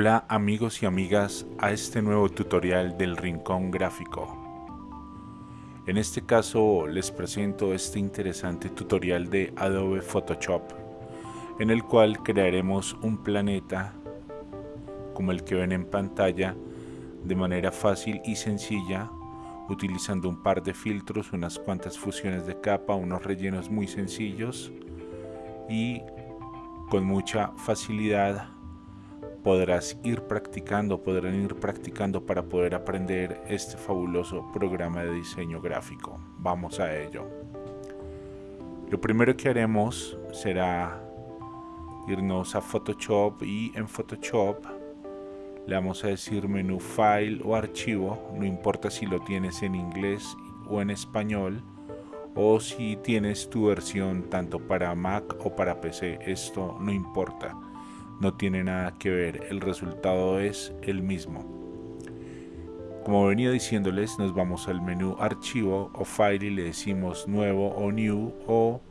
Hola amigos y amigas a este nuevo tutorial del Rincón Gráfico. En este caso les presento este interesante tutorial de Adobe Photoshop en el cual crearemos un planeta como el que ven en pantalla de manera fácil y sencilla utilizando un par de filtros, unas cuantas fusiones de capa, unos rellenos muy sencillos y con mucha facilidad podrás ir practicando, podrán ir practicando para poder aprender este fabuloso programa de diseño gráfico. Vamos a ello. Lo primero que haremos será irnos a Photoshop y en Photoshop le vamos a decir menú File o Archivo, no importa si lo tienes en inglés o en español o si tienes tu versión tanto para Mac o para PC, esto no importa no tiene nada que ver, el resultado es el mismo. Como venía diciéndoles, nos vamos al menú archivo o file y le decimos nuevo o new o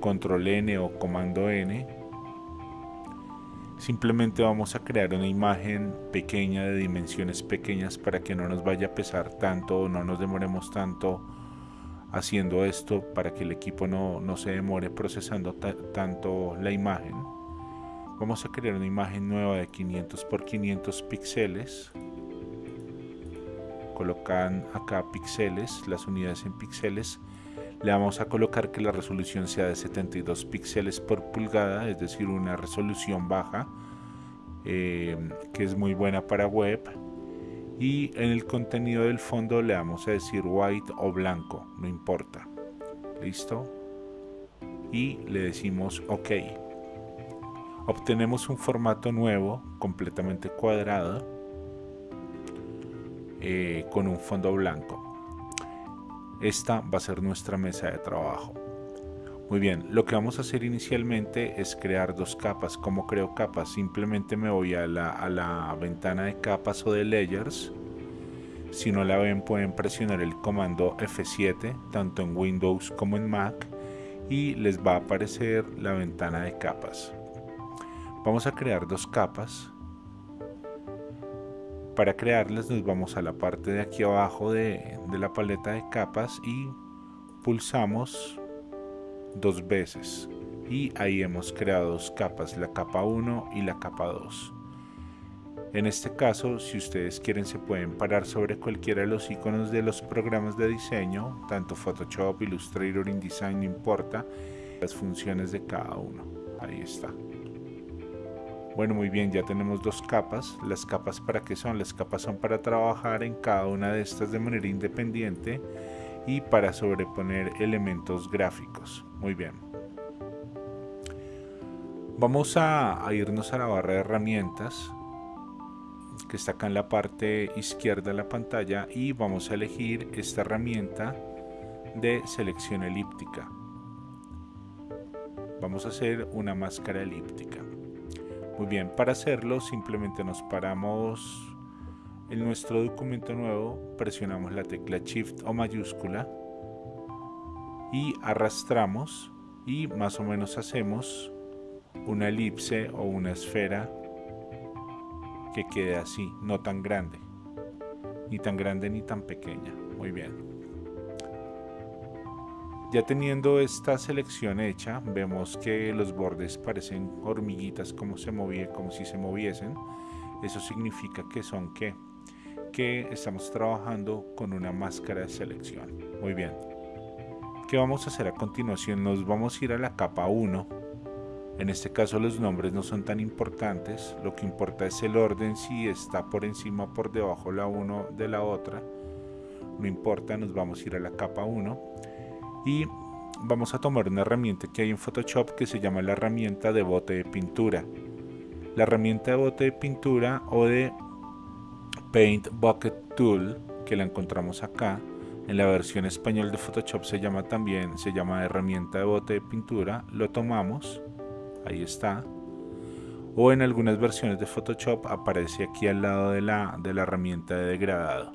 control N o comando N. Simplemente vamos a crear una imagen pequeña de dimensiones pequeñas para que no nos vaya a pesar tanto o no nos demoremos tanto haciendo esto para que el equipo no, se demore procesando tanto la imagen vamos a crear una imagen nueva de 500 por 500 píxeles colocan acá píxeles las unidades en píxeles. Le vamos a colocar que la resolución sea de 72 píxeles por pulgada es decir una resolución baja eh, que es muy buena para web. Y en el contenido del fondo le vamos a decir white o blanco no importa. Listo y le decimos ok obtenemos un formato nuevo completamente cuadrado eh, con un fondo blanco esta va a ser nuestra mesa de trabajo muy bien, lo que vamos a hacer inicialmente es crear dos capas. ¿Cómo creo capas? Simplemente me voy a la, a la, ventana de capas o de layers. Si no la ven pueden presionar el comando F7 tanto en Windows como en Mac y les va a aparecer la ventana de capas vamos a crear dos capas. Para crearlas nos vamos a la parte de aquí abajo de, la paleta de capas y pulsamos dos veces. Y ahí hemos creado dos capas la capa 1 y la capa 2 en este caso si ustedes quieren se pueden parar sobre cualquiera de los iconos de los programas de diseño tanto Photoshop, Illustrator, InDesign no importa las funciones de cada uno. Ahí está bueno, muy bien, ya tenemos dos capas. ¿Las capas para qué son? Las capas son para trabajar en cada una de estas de manera independiente y para sobreponer elementos gráficos. Muy bien. Vamos a, irnos a la barra de herramientas que está acá en la parte izquierda de la pantalla y vamos a elegir esta herramienta de selección elíptica. Vamos a hacer una máscara elíptica. Muy bien, para hacerlo simplemente nos paramos en nuestro documento nuevo, presionamos la tecla Shift o mayúscula y arrastramos y más o menos hacemos una elipse o una esfera que quede así, no tan grande, ni tan grande ni tan pequeña. Muy bien. Ya teniendo esta selección hecha, vemos que los bordes parecen hormiguitas como, se movía, como si se moviesen. Eso significa que son que que estamos trabajando con una máscara de selección. Muy bien. ¿Qué vamos a hacer a continuación? Nos vamos a ir a la capa 1. En este caso los nombres no son tan importantes. Lo que importa es el orden, si está por encima o por debajo la 1 de la otra. No importa, nos vamos a ir a la capa 1 y vamos a tomar una herramienta que hay en Photoshop que se llama la herramienta de bote de pintura. La herramienta de bote de pintura o de Paint Bucket Tool que la encontramos acá en la versión español de Photoshop se llama también se llama herramienta de bote de pintura lo tomamos ahí está o en algunas versiones de Photoshop aparece aquí al lado de la, de la herramienta de degradado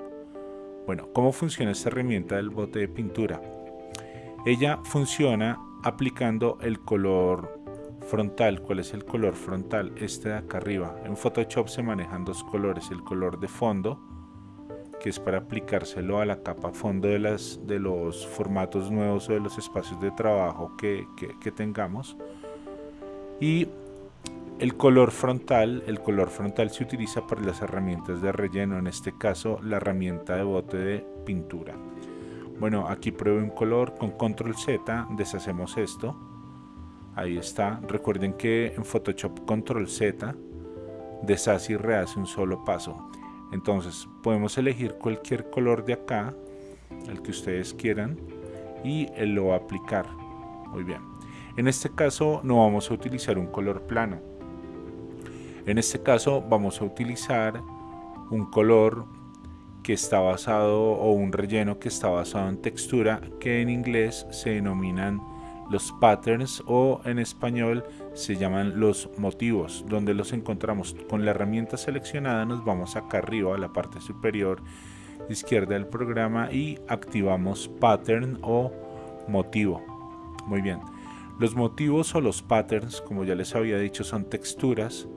bueno, ¿cómo funciona esta herramienta del bote de pintura? Ella funciona aplicando el color frontal. ¿Cuál es el color frontal? Este de acá arriba. En Photoshop se manejan dos colores. El color de fondo, que es para aplicárselo a la capa fondo de, de los formatos nuevos o de los espacios de trabajo que, que tengamos. Y el color frontal, el color frontal se utiliza para las herramientas de relleno, en este caso la herramienta de bote de pintura. Bueno, aquí pruebo un color con control Z, deshacemos esto. Ahí está. Recuerden que en Photoshop control Z deshace y rehace un solo paso. Entonces podemos elegir cualquier color de acá, el que ustedes quieran, y él lo va a aplicar. Muy bien. En este caso no vamos a utilizar un color plano en este caso vamos a utilizar un color que está basado o un relleno que está basado en textura que en inglés se denominan los patterns o en español se llaman los motivos donde los encontramos. Con la herramienta seleccionada nos vamos acá arriba a la parte superior izquierda del programa y activamos pattern o motivo. Muy bien. Los motivos o los patterns como ya les había dicho son texturas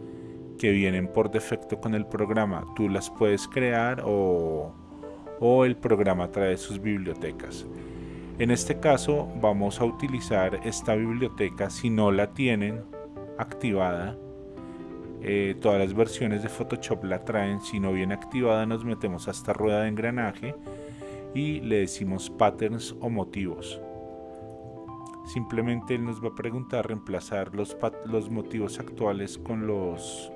que vienen por defecto con el programa. Tú las puedes crear o, o el programa trae sus bibliotecas. En este caso vamos a utilizar esta biblioteca si no la tienen activada. Eh, todas las versiones de Photoshop la traen. Si no viene activada nos metemos a esta rueda de engranaje y le decimos patterns o motivos. Simplemente él nos va a preguntar reemplazar los, los motivos actuales con los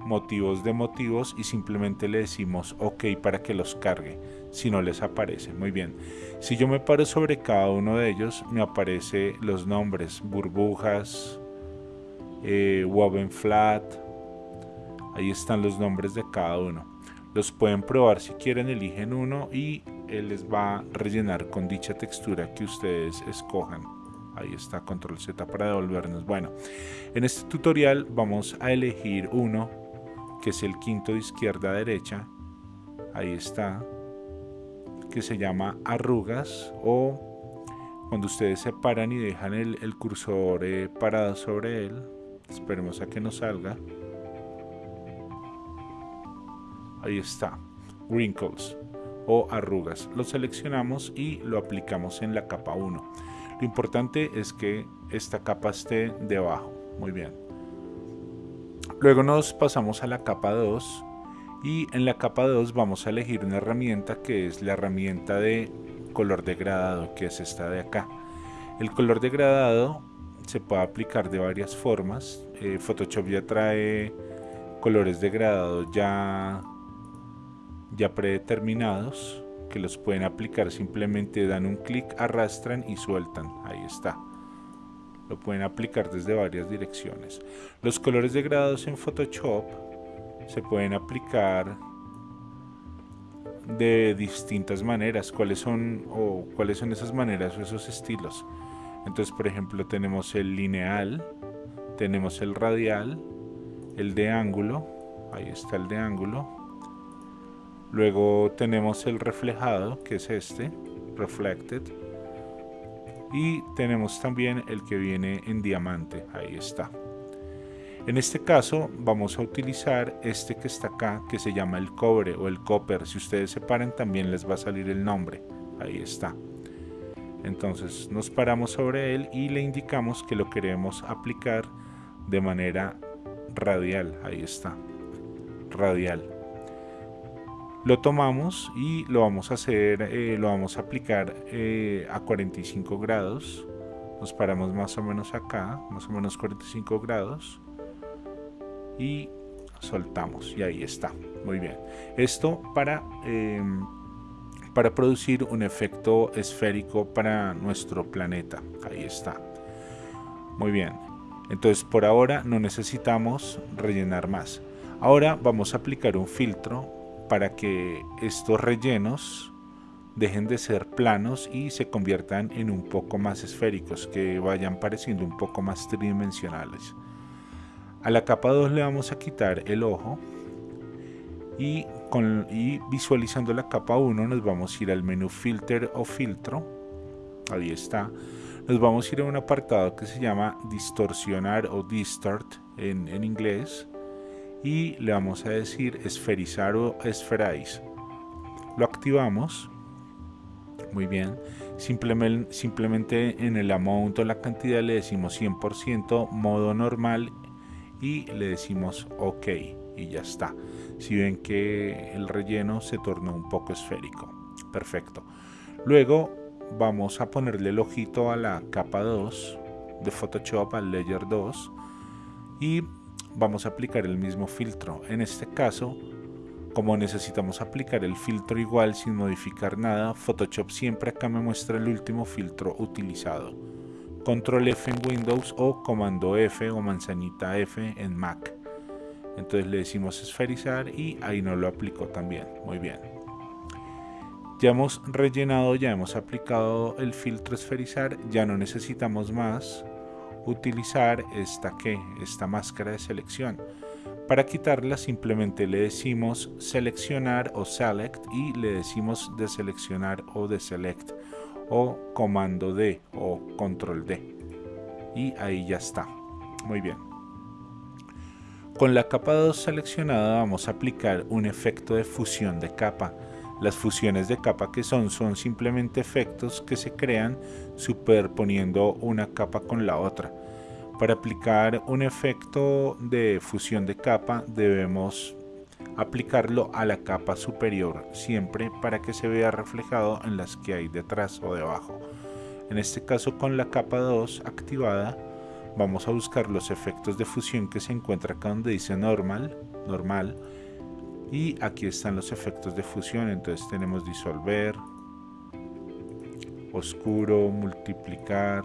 motivos de motivos y simplemente le decimos ok para que los cargue si no les aparece. Muy bien. Si yo me paro sobre cada uno de ellos me aparece los nombres burbujas eh, woven flat ahí están los nombres de cada uno. Los pueden probar si quieren eligen uno y él les va a rellenar con dicha textura que ustedes escojan. Ahí está control z para devolvernos. Bueno en este tutorial vamos a elegir uno que es el quinto de izquierda a derecha, ahí está, que se llama arrugas o cuando ustedes se paran y dejan el, cursor eh, parado sobre él, esperemos a que nos salga, ahí está, wrinkles o arrugas, lo seleccionamos y lo aplicamos en la capa 1. Lo importante es que esta capa esté debajo, muy bien. Luego nos pasamos a la capa 2 y en la capa 2 vamos a elegir una herramienta que es la herramienta de color degradado que es esta de acá. El color degradado se puede aplicar de varias formas. Eh, Photoshop ya trae colores degradados ya, ya predeterminados que los pueden aplicar simplemente dan un clic, arrastran y sueltan. Ahí está lo pueden aplicar desde varias direcciones. Los colores degradados en Photoshop se pueden aplicar de distintas maneras. ¿Cuáles son o cuáles son esas maneras o esos estilos? Entonces, por ejemplo, tenemos el lineal, tenemos el radial, el de ángulo, ahí está el de ángulo. Luego tenemos el reflejado, que es este, reflected y tenemos también el que viene en diamante. Ahí está. En este caso vamos a utilizar este que está acá que se llama el cobre o el copper. Si ustedes se paran también les va a salir el nombre. Ahí está. Entonces nos paramos sobre él y le indicamos que lo queremos aplicar de manera radial. Ahí está. Radial lo tomamos y lo vamos a hacer eh, lo vamos a aplicar eh, a 45 grados. Nos paramos más o menos acá más o menos 45 grados y soltamos y ahí está. Muy bien. Esto para em, para producir un efecto esférico para nuestro planeta. Ahí está. Muy bien. Entonces por ahora no necesitamos rellenar más. Ahora vamos a aplicar un filtro para que estos rellenos dejen de ser planos y se conviertan en un poco más esféricos, que vayan pareciendo un poco más tridimensionales. A la capa 2 le vamos a quitar el ojo y, con, visualizando la capa 1 nos vamos a ir al menú filter o filtro. Ahí está. nos vamos a ir a un apartado que se llama distorsionar o distort en inglés y le vamos a decir esferizar o esferize. Lo activamos. Muy bien. Simplemente, simplemente en el amount o la cantidad le decimos 100% modo normal y le decimos OK y ya está. Si ven que el relleno se tornó un poco esférico. Perfecto. Luego vamos a ponerle el ojito a la capa 2 de Photoshop, al Layer 2 y vamos a aplicar el mismo filtro. En este caso, como necesitamos aplicar el filtro igual sin modificar nada, Photoshop siempre acá me muestra el último filtro utilizado. Control F en Windows o Comando F o manzanita F en Mac. Entonces le decimos esferizar y ahí nos lo aplicó también. Muy bien. Ya hemos rellenado, ya hemos aplicado el filtro esferizar, ya no necesitamos más utilizar esta que esta máscara de selección. Para quitarla simplemente le decimos seleccionar o select y le decimos deseleccionar o deselect o comando D o control D. Y ahí ya está. Muy bien. Con la capa 2 seleccionada vamos a aplicar un efecto de fusión de capa. Las fusiones de capa que son son simplemente efectos que se crean superponiendo una capa con la otra. Para aplicar un efecto de fusión de capa debemos aplicarlo a la capa superior siempre para que se vea reflejado en las que hay detrás o debajo. En este caso con la capa 2 activada vamos a buscar los efectos de fusión que se encuentra acá donde dice normal, normal y aquí están los efectos de fusión entonces tenemos disolver oscuro multiplicar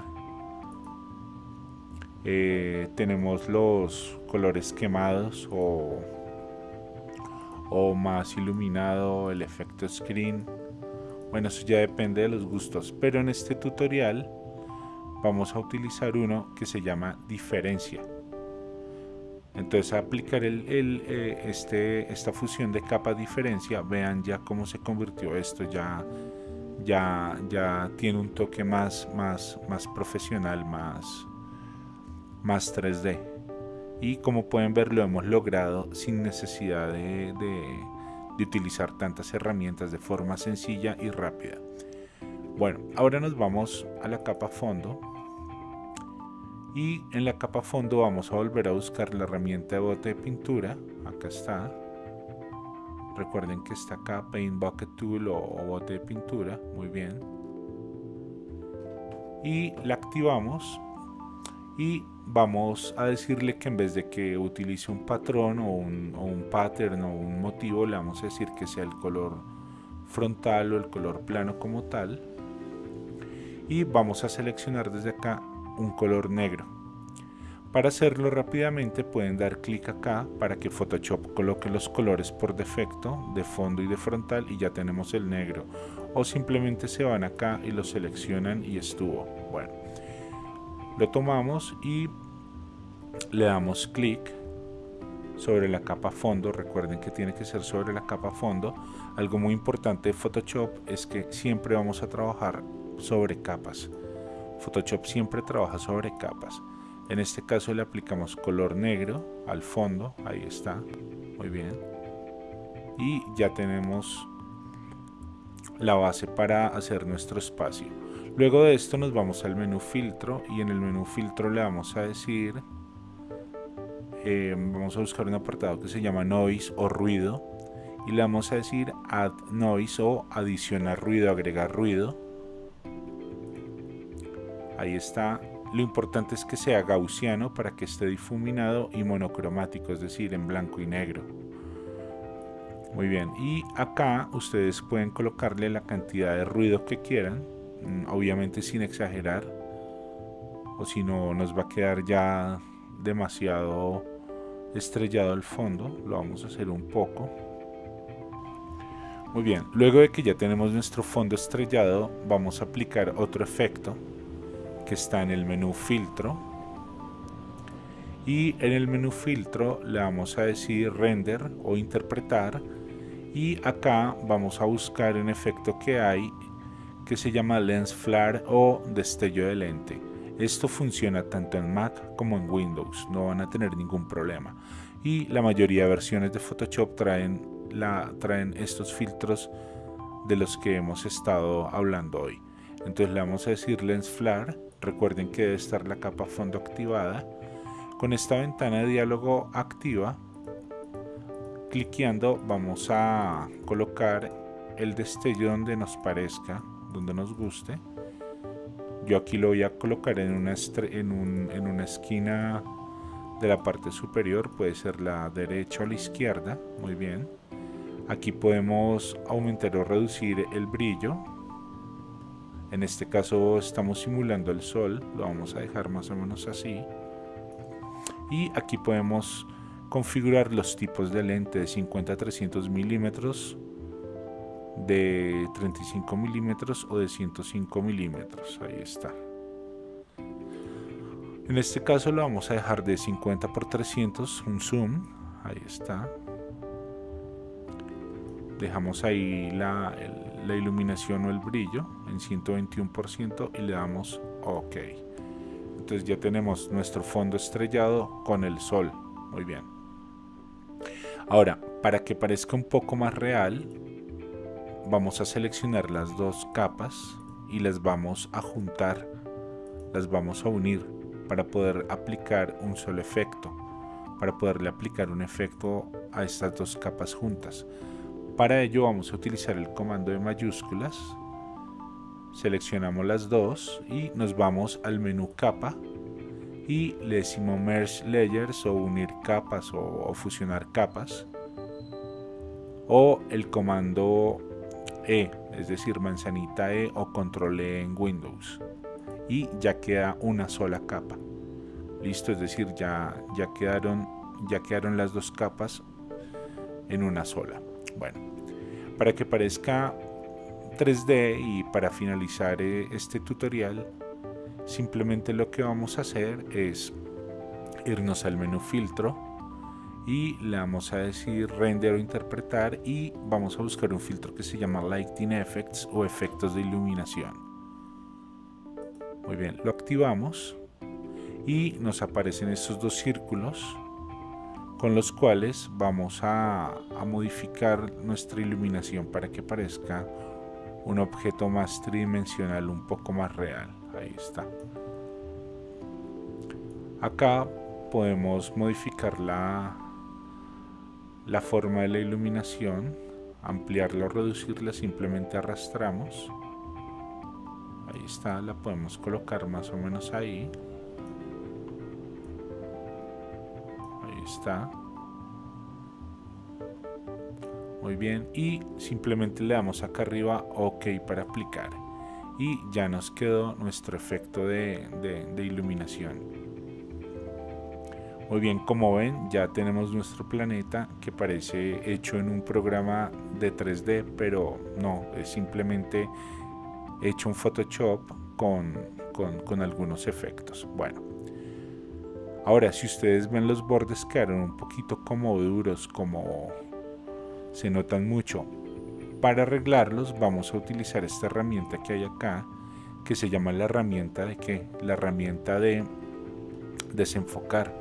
eh, tenemos los colores quemados o, o más iluminado el efecto screen. Bueno eso ya depende de los gustos pero en este tutorial vamos a utilizar uno que se llama diferencia. Entonces aplicar el, eh, este, esta fusión de capa diferencia, vean ya cómo se convirtió esto, ya, ya, ya tiene un toque más, más, más profesional, más, más 3D. Y como pueden ver lo hemos logrado sin necesidad de, utilizar tantas herramientas de forma sencilla y rápida. Bueno, ahora nos vamos a la capa fondo. Y en la capa fondo vamos a volver a buscar la herramienta de bote de pintura. Acá está. Recuerden que está acá Paint Bucket Tool o, bote de pintura. Muy bien. Y la activamos y vamos a decirle que en vez de que utilice un patrón o un, pattern o un motivo le vamos a decir que sea el color frontal o el color plano como tal y vamos a seleccionar desde acá un color negro. Para hacerlo rápidamente pueden dar clic acá para que Photoshop coloque los colores por defecto de fondo y de frontal y ya tenemos el negro. O simplemente se van acá y lo seleccionan y estuvo. Bueno, lo tomamos y le damos clic sobre la capa fondo. Recuerden que tiene que ser sobre la capa fondo. Algo muy importante de Photoshop es que siempre vamos a trabajar sobre capas. Photoshop siempre trabaja sobre capas. En este caso le aplicamos color negro al fondo, ahí está, muy bien. Y ya tenemos la base para hacer nuestro espacio. Luego de esto nos vamos al menú filtro y en el menú filtro le vamos a decir, eh, vamos a buscar un apartado que se llama noise o ruido y le vamos a decir add noise o adicionar ruido, agregar ruido. Ahí está. Lo importante es que sea gaussiano para que esté difuminado y monocromático es decir en blanco y negro muy bien. Y acá ustedes pueden colocarle la cantidad de ruido que quieran mm, obviamente sin exagerar o si no nos va a quedar ya demasiado estrellado el fondo lo vamos a hacer un poco. Muy bien luego de que ya tenemos nuestro fondo estrellado vamos a aplicar otro efecto que está en el menú filtro. Y en el menú filtro le vamos a decir render o interpretar y acá vamos a buscar un efecto que hay que se llama Lens Flare o destello de lente. Esto funciona tanto en Mac como en Windows, no van a tener ningún problema. Y la mayoría de versiones de Photoshop traen, traen estos filtros de los que hemos estado hablando hoy. Entonces le vamos a decir Lens Flare, recuerden que debe estar la capa fondo activada. Con esta ventana de diálogo activa, cliqueando vamos a colocar el destello donde nos parezca donde nos guste. Yo aquí lo voy a colocar en una, en, en una esquina de la parte superior, puede ser la derecha o la izquierda, muy bien. Aquí podemos aumentar o reducir el brillo. En este caso estamos simulando el sol, lo vamos a dejar más o menos así. Y aquí podemos configurar los tipos de lente de 50 a 300 milímetros de 35 milímetros o de 105 milímetros. Ahí está. En este caso lo vamos a dejar de 50 por 300 un zoom. Ahí está. Dejamos ahí la, la iluminación o el brillo en 121% y le damos ok. Entonces ya tenemos nuestro fondo estrellado con el sol. Muy bien ahora para que parezca un poco más real vamos a seleccionar las dos capas y las vamos a juntar, las vamos a unir para poder aplicar un solo efecto, para poderle aplicar un efecto a estas dos capas juntas. Para ello vamos a utilizar el comando de mayúsculas, seleccionamos las dos y nos vamos al menú capa y le decimos merge layers o unir capas o, o fusionar capas o el comando e, es decir, manzanita E o control E en Windows. Y ya queda una sola capa. Listo, es decir, ya, ya, quedaron, ya quedaron las dos capas en una sola. Bueno, para que parezca 3D y para finalizar eh, este tutorial, simplemente lo que vamos a hacer es irnos al menú filtro y le vamos a decir render o interpretar y vamos a buscar un filtro que se llama lighting effects o efectos de iluminación. Muy bien lo activamos y nos aparecen estos dos círculos con los cuales vamos a, a modificar nuestra iluminación para que parezca un objeto más tridimensional un poco más real ahí está acá podemos modificar la, la forma de la iluminación, ampliarla o reducirla, simplemente arrastramos. Ahí está, la podemos colocar más o menos ahí. Ahí está. Muy bien, y simplemente le damos acá arriba OK para aplicar. Y ya nos quedó nuestro efecto de, iluminación. Muy bien, como ven, ya tenemos nuestro planeta que parece hecho en un programa de 3D, pero no, es simplemente hecho en Photoshop con, con, algunos efectos. Bueno, ahora si ustedes ven los bordes quedaron un poquito como duros, como se notan mucho. Para arreglarlos vamos a utilizar esta herramienta que hay acá, que se llama la herramienta de que la herramienta de desenfocar.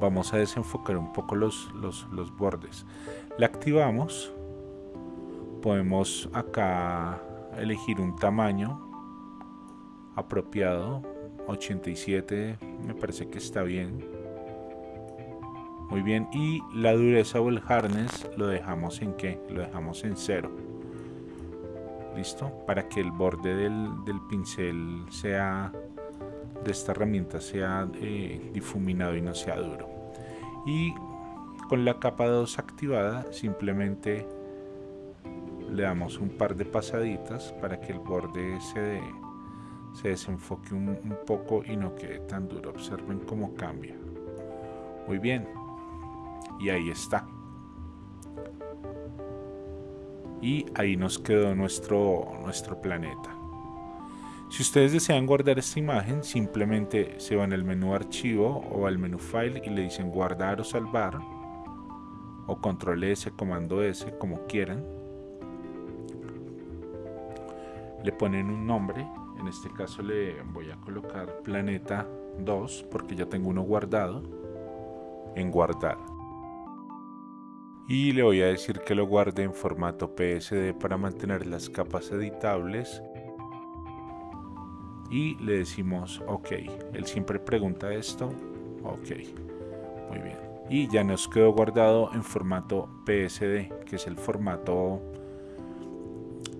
Vamos a desenfocar un poco los, los, bordes. La activamos. Podemos acá elegir un tamaño apropiado 87 me parece que está bien. Muy bien y la dureza o el hardness lo dejamos en que lo dejamos en cero listo para que el borde del, del pincel sea de esta herramienta sea eh, difuminado y no sea duro. Y con la capa 2 activada simplemente le damos un par de pasaditas para que el borde se, se desenfoque un, un, poco y no quede tan duro. Observen cómo cambia. Muy bien. Y ahí está y ahí nos quedó nuestro, nuestro planeta si ustedes desean guardar esta imagen, simplemente se van al menú archivo o al menú file y le dicen guardar o salvar o control S, comando S, como quieran. le ponen un nombre, en este caso le voy a colocar planeta 2 porque ya tengo uno guardado en guardar y le voy a decir que lo guarde en formato PSD para mantener las capas editables. Y le decimos ok. Él siempre pregunta esto ok. Muy bien. Y ya nos quedó guardado en formato PSD que es el formato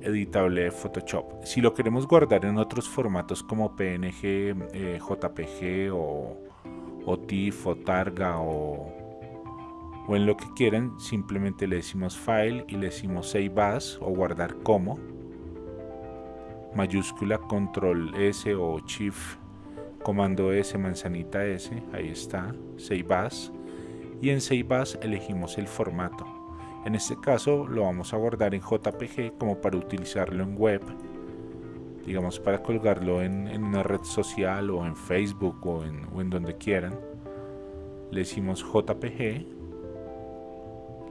editable de Photoshop. Si lo queremos guardar en otros formatos como PNG eh, JPG o, o TIFF o Targa o, o en lo que quieran simplemente le decimos file y le decimos save as o guardar como mayúscula control S o shift comando S manzanita S ahí está save as y en save as elegimos el formato. En este caso lo vamos a guardar en JPG como para utilizarlo en web digamos para colgarlo en, una red social o en Facebook o en, o en donde quieran. Le decimos JPG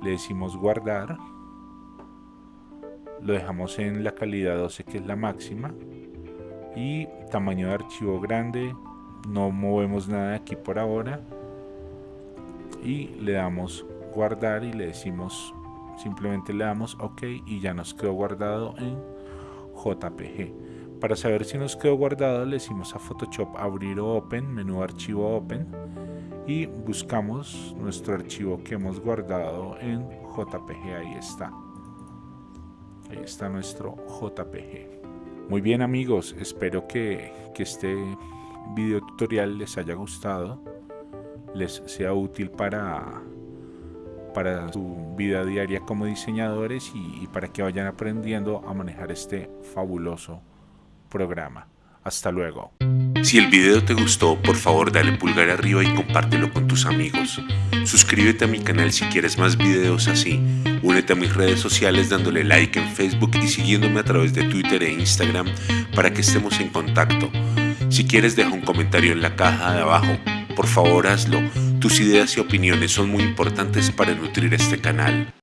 le decimos guardar lo dejamos en la calidad 12 que es la máxima y tamaño de archivo grande no movemos nada aquí por ahora y le damos guardar y le decimos simplemente le damos ok y ya nos quedó guardado en jpg para saber si nos quedó guardado le decimos a photoshop abrir o open menú archivo open y buscamos nuestro archivo que hemos guardado en jpg ahí está Ahí está nuestro JPG. Muy bien amigos, espero que, este video tutorial les haya gustado, les sea útil para, para su vida diaria como diseñadores y, y para que vayan aprendiendo a manejar este fabuloso programa. Hasta luego. Si el video te gustó, por favor dale pulgar arriba y compártelo con tus amigos. Suscríbete a mi canal si quieres más videos así. Únete a mis redes sociales dándole like en Facebook y siguiéndome a través de Twitter e Instagram para que estemos en contacto. Si quieres deja un comentario en la caja de abajo. Por favor hazlo. Tus ideas y opiniones son muy importantes para nutrir este canal.